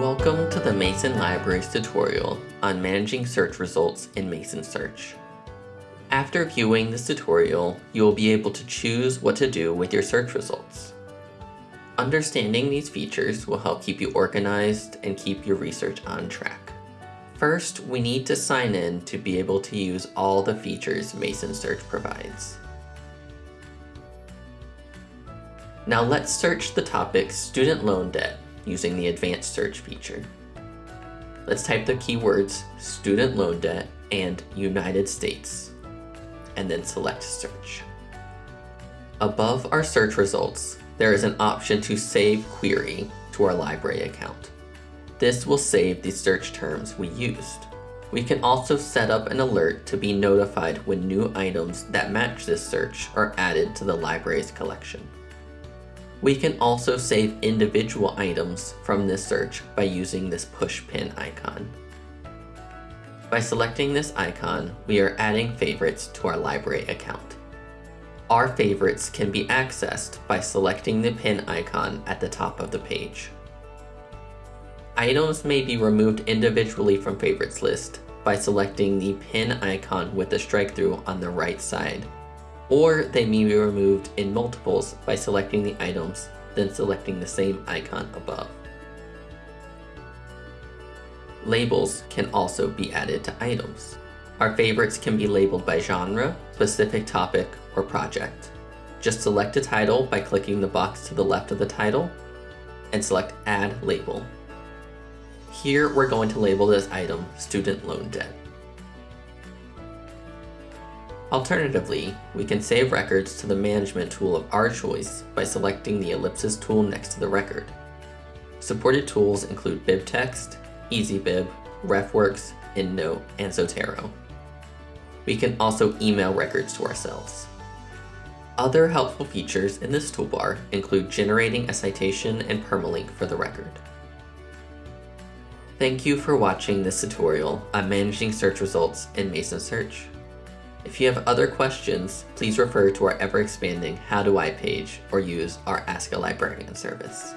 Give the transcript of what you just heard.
Welcome to the Mason Libraries tutorial on managing search results in Mason Search. After viewing this tutorial, you will be able to choose what to do with your search results. Understanding these features will help keep you organized and keep your research on track. First, we need to sign in to be able to use all the features Mason Search provides. Now let's search the topic student loan debt using the advanced search feature. Let's type the keywords student loan debt and United States and then select search. Above our search results, there is an option to save query to our library account. This will save the search terms we used. We can also set up an alert to be notified when new items that match this search are added to the library's collection. We can also save individual items from this search by using this push pin icon. By selecting this icon, we are adding favorites to our library account. Our favorites can be accessed by selecting the pin icon at the top of the page. Items may be removed individually from favorites list by selecting the pin icon with the strike through on the right side or they may be removed in multiples by selecting the items, then selecting the same icon above. Labels can also be added to items. Our favorites can be labeled by genre, specific topic, or project. Just select a title by clicking the box to the left of the title, and select Add Label. Here we're going to label this item Student Loan Debt. Alternatively, we can save records to the management tool of our choice by selecting the ellipsis tool next to the record. Supported tools include BibTeX, EasyBib, RefWorks, EndNote, and Zotero. We can also email records to ourselves. Other helpful features in this toolbar include generating a citation and permalink for the record. Thank you for watching this tutorial on managing search results in Mason Search. If you have other questions, please refer to our ever-expanding How Do I page or use our Ask a Librarian service.